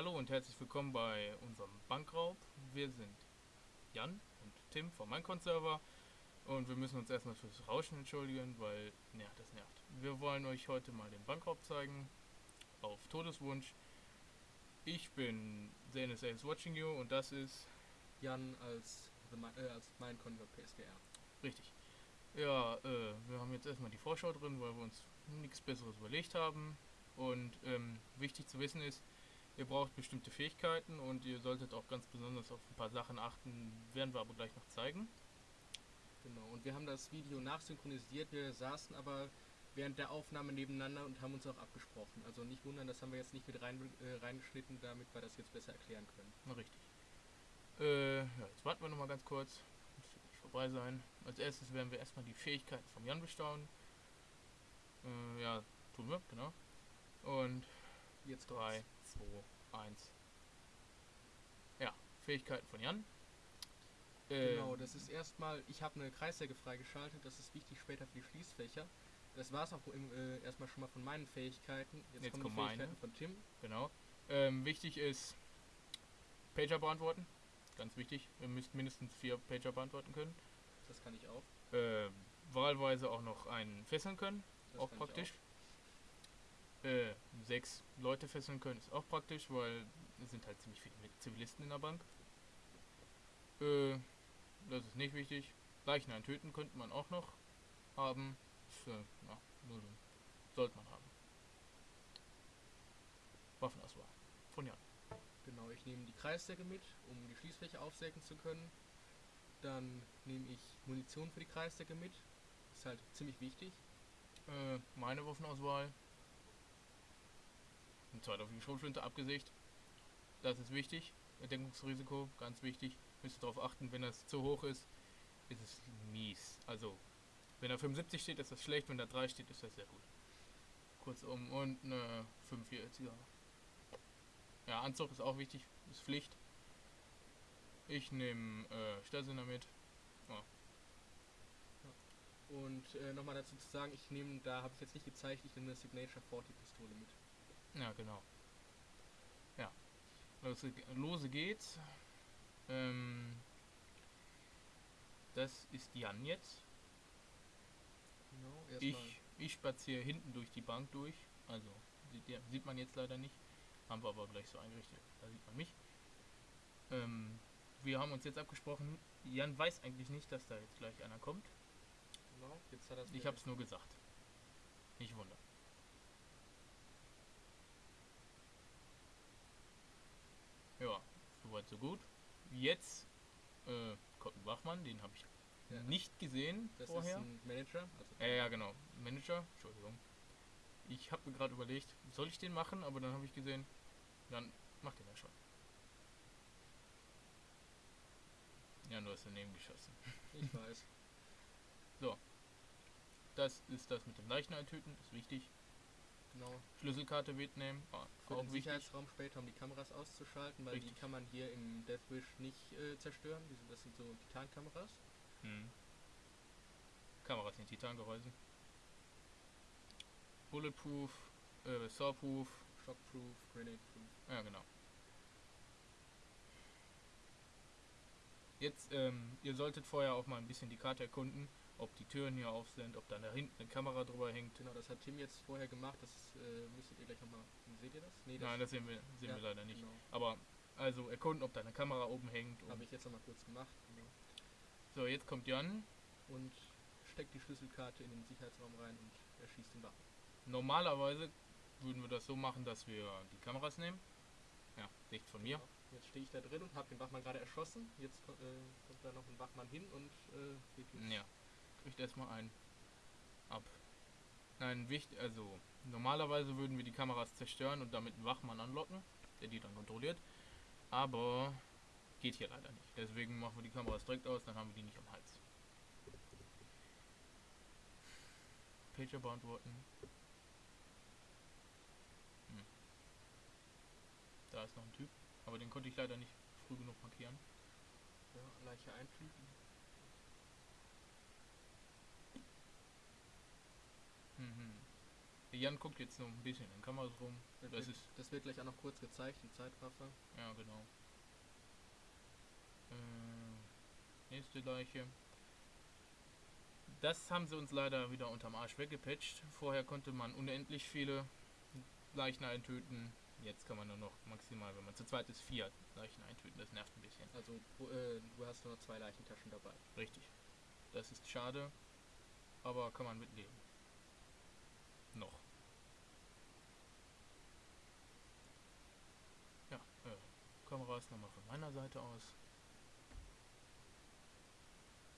Hallo und herzlich willkommen bei unserem Bankraub. Wir sind Jan und Tim vom Minecon-Server und wir müssen uns erstmal fürs Rauschen entschuldigen, weil, ja, das nervt. Wir wollen euch heute mal den Bankraub zeigen, auf Todeswunsch. Ich bin ZNSA is watching you und das ist Jan als, äh, als Minecon über PSVR. richtig. Ja, äh, wir haben jetzt erstmal die Vorschau drin, weil wir uns nichts Besseres überlegt haben. Und ähm, wichtig zu wissen ist, ihr braucht bestimmte Fähigkeiten und ihr solltet auch ganz besonders auf ein paar Sachen achten, werden wir aber gleich noch zeigen. Genau, und wir haben das Video nachsynchronisiert. Wir saßen aber während der Aufnahme nebeneinander und haben uns auch abgesprochen. Also nicht wundern, das haben wir jetzt nicht mit rein, äh, reingeschnitten, damit wir das jetzt besser erklären können. Na, richtig. Äh, ja, jetzt warten wir noch mal ganz kurz. Muss nicht vorbei sein. Als erstes werden wir erstmal die Fähigkeiten vom Jan bestaunen. Äh, ja, tun wir, genau. Und Jetzt 3, kommt's. 2, 1. Ja, Fähigkeiten von Jan. Genau, das ist erstmal, ich habe eine Kreissäge freigeschaltet, das ist wichtig später für die Schließfächer. Das war es auch im, äh, erstmal schon mal von meinen Fähigkeiten. Jetzt, Jetzt kommen kommen die meine. Fähigkeiten von Tim. Genau. Ähm, wichtig ist Pager beantworten. Ganz wichtig. Ihr müsst mindestens vier Pager beantworten können. Das kann ich auch. Äh, wahlweise auch noch einen fesseln können. Das auch praktisch. Äh, sechs Leute fesseln können ist auch praktisch, weil es sind halt ziemlich viele Zivilisten in der Bank. Äh, das ist nicht wichtig. Leichen töten könnte man auch noch haben. Ist, äh, so. sollte man haben. Waffenauswahl. Von Jan. Genau, ich nehme die Kreissäge mit, um die Schließfläche aufsägen zu können. Dann nehme ich Munition für die Kreissäge mit. Ist halt ziemlich wichtig. Äh, meine Waffenauswahl. Ein zweiter auf die Schrotflinte abgesägt. Das ist wichtig. Erdeckungsrisiko, ganz wichtig. Müsst ihr darauf achten, wenn das zu hoch ist, ist es mies. Also, wenn da 75 steht, ist das schlecht, wenn da 3 steht, ist das sehr gut. Kurzum, und eine 45er. Ja, Anzug ist auch wichtig, ist Pflicht. Ich nehme äh, Störsender mit. Und äh, nochmal dazu zu sagen, ich nehme, da habe ich jetzt nicht gezeigt, ich nehme eine Signature 40 Pistole mit. Ja, genau. Ja. Lose, lose geht's. Ähm, das ist Jan jetzt. Genau. Ich, ich spaziere hinten durch die Bank durch. Also sieht, sieht man jetzt leider nicht. Haben wir aber gleich so eingerichtet. Da sieht man mich. Ähm, wir haben uns jetzt abgesprochen. Jan weiß eigentlich nicht, dass da jetzt gleich einer kommt. Genau, jetzt hat er Ich habe es nur gesagt. Nicht wundern. Ja, soweit so gut. Jetzt äh, kommt ein Wachmann, den habe ich Ja. nicht gesehen Das vorher. ist ein Manager. Also Ja, ja, genau. Manager, Entschuldigung. Ich habe mir gerade überlegt, soll ich den machen, aber dann habe ich gesehen, dann macht den ja schon. Ja, du hast daneben geschossen. Ich weiß. Das ist das mit dem Leichen eintöten, ist wichtig. Genau. Schlüsselkarte mitnehmen, ah, Für auch den wichtig. Sicherheitsraum später, um die Kameras auszuschalten, weil Richtig. die kann man hier im Deathwish nicht äh, zerstören. Sind- Das sind so Titankameras. Hm. Kameras in Titangehäusen. Bulletproof, äh, Sawproof, Shockproof, Grenade-proof. ja genau. Jetzt, ähm, ihr solltet vorher auch mal ein bisschen die Karte erkunden, ob die Türen hier auf sind, ob da da hinten eine Kamera drüber hängt. Genau, das hat Tim jetzt vorher gemacht. Das äh, müsstet ihr gleich nochmal. Seht ihr das? Nee, das, Nein, das sehen wir, sehen ja, wir leider nicht. Genau. Aber, also erkunden, ob da eine Kamera oben hängt. Habe ich jetzt nochmal kurz gemacht. Genau. so, jetzt kommt Jan. Und steckt die Schlüsselkarte in den Sicherheitsraum rein und erschießt den Wachen. Normalerweise würden wir das so machen, dass wir die Kameras nehmen. Ja, nicht von mir. Genau. Jetzt stehe ich da drin und habe den Wachmann gerade erschossen. Jetzt äh, kommt da noch ein Wachmann hin und äh, geht los. Ja, kriegt erstmal einen ab. Nein, wichtig, also normalerweise würden wir die Kameras zerstören und damit einen Wachmann anlocken, der die dann kontrolliert. Aber geht hier leider nicht. Deswegen machen wir die Kameras direkt aus, dann haben wir die nicht am Hals. Pager beantworten. Hm. Da ist noch ein Typ, aber den konnte ich leider nicht früh genug markieren. Ja, Leiche einflügen. Jan guckt jetzt noch ein bisschen in Kameras rum. Das, Das wird, ist, das wird gleich auch noch kurz gezeigt, die Zeitraffer. ja genau. Äh, nächste Leiche. Das haben sie uns leider wieder unterm Arsch weggepatcht. Vorher konnte man unendlich viele Leichen eintöten. Jetzt kann man nur noch maximal, wenn man zu zweit ist, vier Leichen eintöten. Das nervt ein bisschen. Also äh, du hast nur noch zwei Leichentaschen dabei. Richtig. Das ist schade, aber kann man mitleben. Noch. Äh, Kameras nochmal von meiner Seite aus.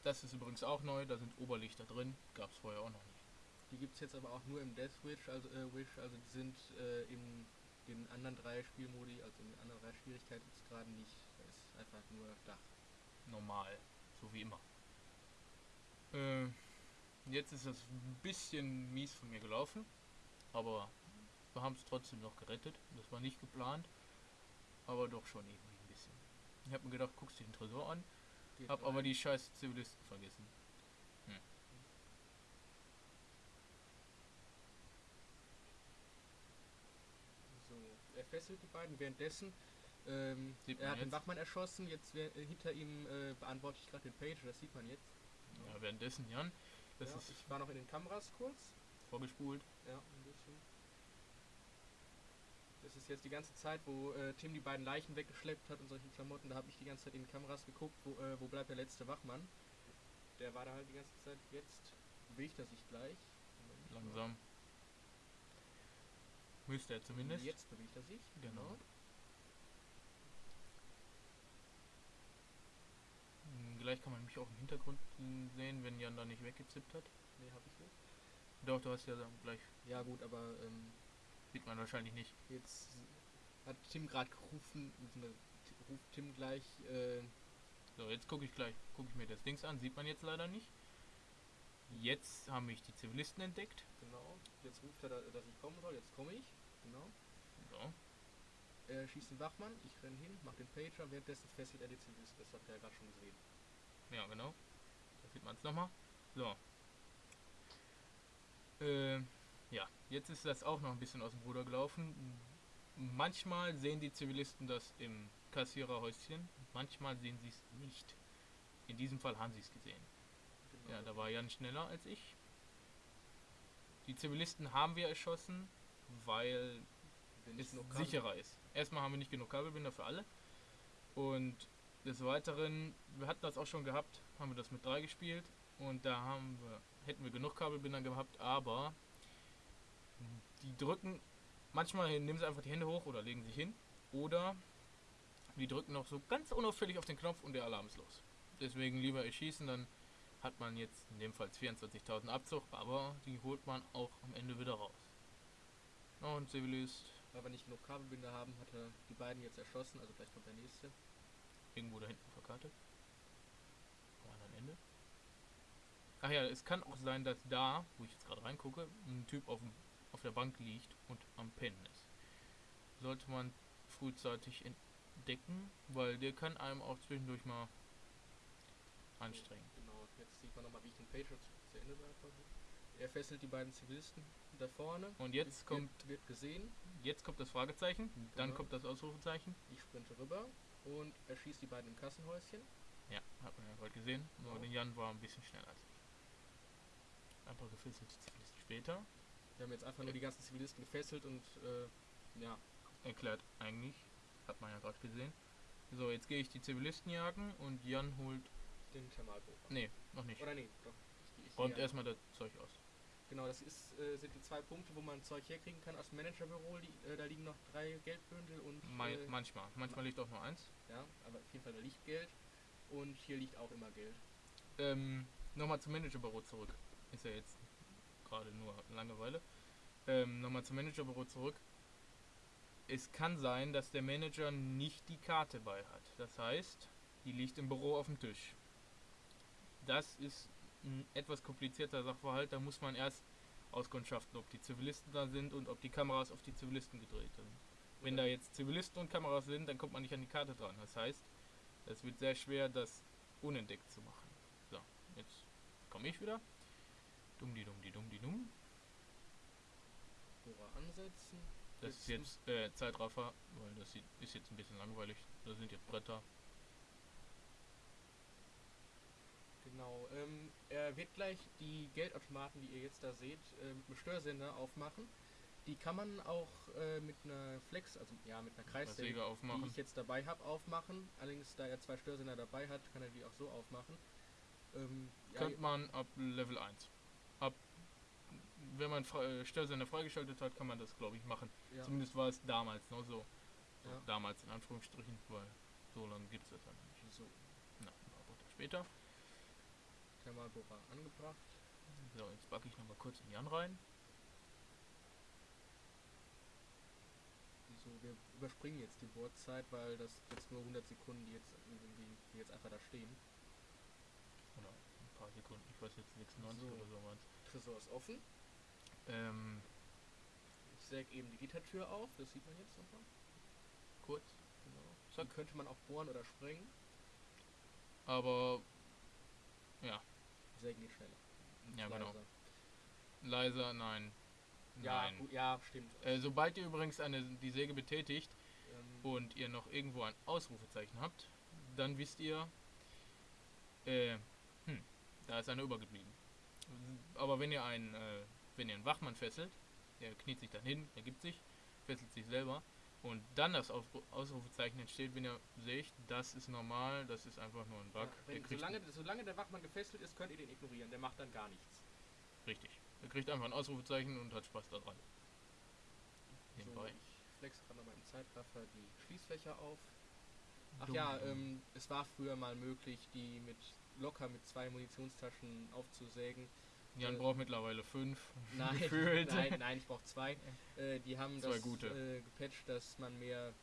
Das ist übrigens auch neu, da sind Oberlichter drin, gab es vorher auch noch nicht. Die gibt es jetzt aber auch nur im Death Wish, also, äh, Wish, also die sind äh, in den anderen drei Spielmodi, also in den anderen drei Schwierigkeitsgraden nicht. Da ist einfach nur Dach. Normal, so wie immer. Äh, jetzt ist das ein bisschen mies von mir gelaufen, aber wir haben es trotzdem noch gerettet. Das war nicht geplant, aber doch schon irgendwie ein bisschen. Ich habe mir gedacht, guckst dir den Tresor an, Geht hab aber rein. die scheiß Zivilisten vergessen. So, er fesselt die beiden währenddessen. Ähm, er hat den jetzt. Wachmann erschossen, jetzt äh, hinter ihm äh, beantworte ich gerade den Page, das sieht man jetzt. Ja, währenddessen, Jan, das ja, ist ich war noch in den Kameras kurz. vorgespult. Ja, ein bisschen. Das ist jetzt die ganze Zeit, wo äh, Tim die beiden Leichen weggeschleppt hat und solche Klamotten. Da habe ich die ganze Zeit in die Kameras geguckt, wo, äh, wo bleibt der letzte Wachmann. Der war da halt die ganze Zeit. Jetzt bewegt er sich gleich. Langsam. Müsste er zumindest. Jetzt bewegt er sich. Genau. Hm, Gleich kann man mich auch im Hintergrund sehen, wenn Jan da nicht weggezippt hat. Nee, habe ich nicht. Doch, du hast ja gleich, Ja gut, aber ähm, sieht man wahrscheinlich nicht. jetzt hat Tim gerade gerufen, ruft Tim gleich, äh, So, jetzt gucke ich gleich, gucke ich mir das Dings an, sieht man jetzt leider nicht. Jetzt haben mich die Zivilisten entdeckt. genau, jetzt ruft er, da, dass ich kommen soll, jetzt komme ich. Genau. So, Er schießt den Wachmann, ich renne hin, mach den Pager, währenddessen fesselt er die Zivilisten. Das habt ihr ja gerade schon gesehen. ja genau. Da sieht man es nochmal. So. Äh, ja, jetzt ist das auch noch ein bisschen aus dem Ruder gelaufen. Manchmal sehen die Zivilisten das im Kassiererhäuschen, manchmal sehen sie es nicht. In diesem Fall haben sie es gesehen. Genau. Ja, da war Jan schneller als ich. Die Zivilisten haben wir erschossen, weil es Kabel- sicherer ist. Erstmal haben wir nicht genug Kabelbinder für alle. Und des Weiteren, wir hatten das auch schon gehabt, haben wir das mit drei gespielt. Und da haben wir, hätten wir genug Kabelbinder gehabt, aber die drücken, manchmal nehmen sie einfach die Hände hoch oder legen sich hin. Oder die drücken noch so ganz unauffällig auf den Knopf und der Alarm ist los. Deswegen lieber erschießen, dann hat man jetzt in dem Fall 24.000 Abzug, aber die holt man auch am Ende wieder raus. Noch ein Zivilist, Weil wir nicht genug Kabelbinder haben, hat er die beiden jetzt erschossen, also gleich kommt der nächste. irgendwo da hinten verkartet. Am anderen Ende. Ach ja, es kann auch sein, dass da, wo ich jetzt gerade reingucke, ein Typ auf, dem, auf der Bank liegt und am Pennen ist. Sollte man frühzeitig entdecken, weil der kann einem auch zwischendurch mal anstrengen. Genau, jetzt sieht man nochmal, wie ich den Pager zu, Ende. Er fesselt die beiden Zivilisten da vorne. Und jetzt kommt, Wird gesehen. jetzt kommt das Fragezeichen, dann Genau. kommt das Ausrufezeichen. Ich sprinte rüber und er schießt die beiden im Kassenhäuschen. Ja, hat man ja gerade gesehen. Nur Ja. der Jan war ein bisschen schneller als ich. Ein paar gefesselte Zivilisten später. Wir haben jetzt einfach nur die ganzen Zivilisten gefesselt und äh, ja, erklärt eigentlich. Hat man ja gerade gesehen. So, jetzt gehe ich die Zivilisten jagen und Jan holt. den Thermalbohrer. Nee, noch nicht. Oder nee, doch. Ich, ich, Räumt erstmal das Zeug aus. Genau, das ist, äh, sind die zwei Punkte, wo man Zeug herkriegen kann aus dem Managerbüro. Äh, da liegen noch drei Geldbündel und äh, manchmal. Manchmal liegt auch nur eins. ja, aber auf jeden Fall da liegt Geld und hier liegt auch immer Geld. Ähm, nochmal zum Managerbüro zurück. Ist ja jetzt gerade nur Langeweile. Ähm, nochmal zum Managerbüro zurück. Es kann sein, dass der Manager nicht die Karte bei hat. Das heißt, die liegt im Büro auf dem Tisch. Das ist ein etwas komplizierter Sachverhalt. Da muss man erst auskundschaften, ob die Zivilisten da sind und ob die Kameras auf die Zivilisten gedreht sind. Wenn da jetzt Zivilisten und Kameras sind, dann kommt man nicht an die Karte dran. Das heißt, es wird sehr schwer, das unentdeckt zu machen. So, jetzt komme ich wieder. Dumm die dumm die dumm die dumm. Bohrer ansetzen. Das ist jetzt äh, Zeitraffer, weil das sieht, ist jetzt ein bisschen langweilig. Da sind jetzt Bretter. Genau. Ähm, er wird gleich die Geldautomaten, die ihr jetzt da seht, äh, mit einem Störsender aufmachen. Die kann man auch äh, mit einer Flex, also ja, mit einer Kreissäge, Säge die ich jetzt dabei habe, aufmachen. Allerdings, da er zwei Störsender dabei hat, kann er die auch so aufmachen. Ähm, ja, Könnte man ab Level 1. Wenn man äh, Störsender freigeschaltet hat, kann man das, glaube ich, machen. ja, Zumindest war es damals noch so. so Ja. Damals in Anführungsstrichen, weil so lange gibt es das noch nicht. so, Na, ein paar später. Thermalbohrer angebracht. So, jetzt backe ich nochmal kurz in Jan rein. So, wir überspringen jetzt die Bohrzeit, weil das jetzt nur 100 Sekunden, die jetzt irgendwie die jetzt einfach da stehen. Oder ein paar Sekunden, ich weiß jetzt 96 So. oder so Tresor ist offen. Ähm, Ich säge eben die Gittertür auf, das sieht man jetzt nochmal. kurz. Genau. Die könnte man auch bohren oder sprengen. Aber, ja, Sägen geht schneller. ja genau. Leiser. Leiser, nein. Ja, Nein. gut, ja, stimmt. Äh, sobald ihr übrigens eine, die Säge betätigt Ähm, und ihr noch irgendwo ein Ausrufezeichen habt, dann wisst ihr, äh, hm, da ist einer übergeblieben. Aber wenn ihr einen, äh, wenn ihr einen Wachmann fesselt, der kniet sich dann hin, ergibt sich, fesselt sich selber und dann das Ausrufezeichen entsteht, wenn ihr seht, das ist normal, das ist einfach nur ein Bug. ja, wenn, solange, solange der Wachmann gefesselt ist, könnt ihr den ignorieren. Der macht dann gar nichts. richtig. Er kriegt einfach ein Ausrufezeichen und hat Spaß daran. So, ich flex gerade nochmal im Zeitraffer die Schließfächer auf. Ach Dumm, ja, dumm. ähm, es war früher mal möglich, die mit locker mit zwei Munitionstaschen aufzusägen. Jan braucht mittlerweile fünf. Nein, Gefühlt. nein, nein, ich brauche zwei. Äh, die haben Zwei das gute. Äh, gepatcht, dass man mehr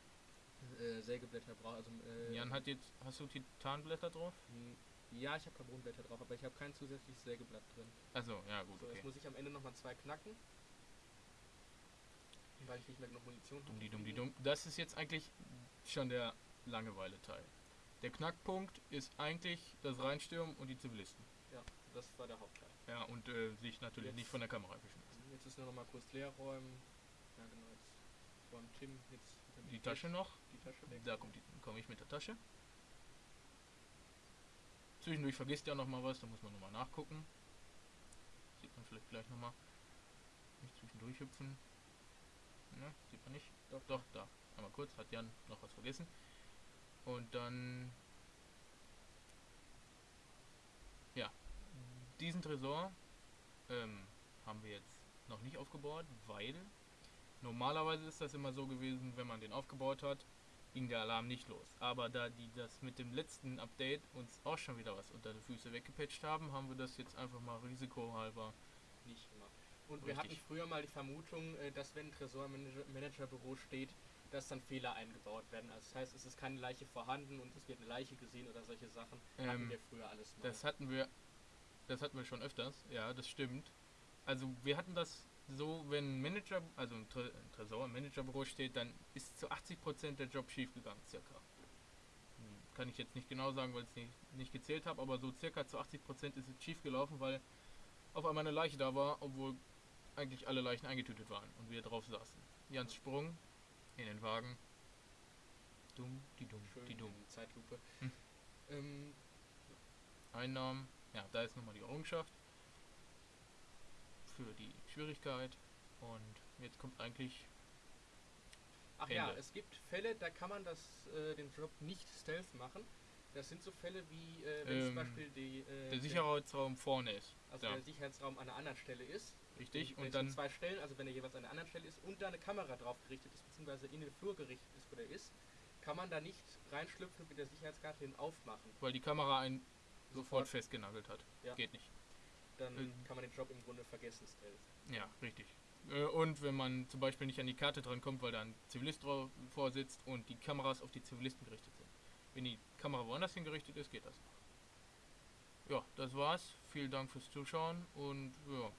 äh, Sägeblätter braucht. Also, äh, Jan hat jetzt, hast du Titanblätter drauf? m, Ja, ich habe Carbonblätter drauf, aber ich habe kein zusätzliches Sägeblatt drin. Also ja gut, So, okay. jetzt muss ich am Ende nochmal zwei knacken. Weil ich nicht mehr genug Munition habe. die dumm, die dumm. Das ist jetzt eigentlich schon der Langeweile-Teil. Der Knackpunkt ist eigentlich das Reinstürmen und die Zivilisten. Das war der Hauptteil. Ja, und äh, sich natürlich Jetzt- nicht von der Kamera erwischen lassen. Jetzt ist nur noch mal kurz leer räumen. Ja, genau. Jetzt räumt Tim jetzt Die Tasche noch, die Tasche weg. da komme komm ich mit der Tasche. Zwischendurch vergisst ja noch mal was, da muss man nochmal nachgucken. Sieht man vielleicht gleich nochmal. Nicht zwischendurch hüpfen. Ne, sieht man nicht. Doch, Doch, da. Einmal kurz, hat Jan noch was vergessen. Und dann. Ja. Diesen Tresor ähm, haben wir jetzt noch nicht aufgebaut, weil normalerweise ist das immer so gewesen, wenn man den aufgebaut hat, ging der Alarm nicht los. Aber da die das mit dem letzten Update uns auch schon wieder was unter die Füße weggepatcht haben, haben wir das jetzt einfach mal risikohalber. nicht gemacht. Und wir hatten früher mal die Vermutung, äh, dass wenn ein Tresormanagerbüro steht, dass dann Fehler eingebaut werden. Also das heißt, es ist keine Leiche vorhanden und es wird eine Leiche gesehen oder solche Sachen. hatten Ähm, wir früher alles mal. Das hatten wir, das hatten wir schon öfters, ja, das stimmt. Also wir hatten das so, wenn ein Manager, also ein, Tre ein Tresor im Managerbüro steht, dann ist zu 80% der Job schief gegangen, circa. Hm, Kann ich jetzt nicht genau sagen, weil ich es nicht, nicht gezählt habe, aber so circa zu 80% ist es schief gelaufen, weil auf einmal eine Leiche da war, obwohl eigentlich alle Leichen eingetütet waren und wir drauf saßen. Jans Sprung in den Wagen. Dumm, die dumm, Schön die dumm. Zeitlupe. Hm. Ähm, Einnahmen. Ja, da ist nochmal die Errungenschaft für die Schwierigkeit. Und jetzt kommt eigentlich. ach ja, Ende. es gibt Fälle, da kann man das, äh, den Job nicht stealth machen. Das sind so Fälle wie, äh, wenn Ähm, zum Beispiel die, äh, Der Sicherheitsraum vorne ist. also ja. der Sicherheitsraum an einer anderen Stelle ist. Richtig. Und an dann. zwei Stellen, also wenn er jeweils an einer anderen Stelle ist und da eine Kamera drauf gerichtet ist, beziehungsweise in den Flur gerichtet ist, wo der ist, kann man da nicht reinschlüpfen und mit der Sicherheitskarte hin aufmachen. Weil die Kamera einen sofort festgenagelt hat. Ja. Geht nicht. Dann Ähm. kann man den Job im Grunde vergessen, Stealth. Ja, richtig. Äh, Und wenn man zum Beispiel nicht an die Karte dran kommt, weil da ein Zivilist drauf vorsitzt und die Kameras auf die Zivilisten gerichtet sind. Wenn die Kamera woanders hingerichtet ist, geht das noch. Ja, das war's. Vielen Dank fürs Zuschauen und ja,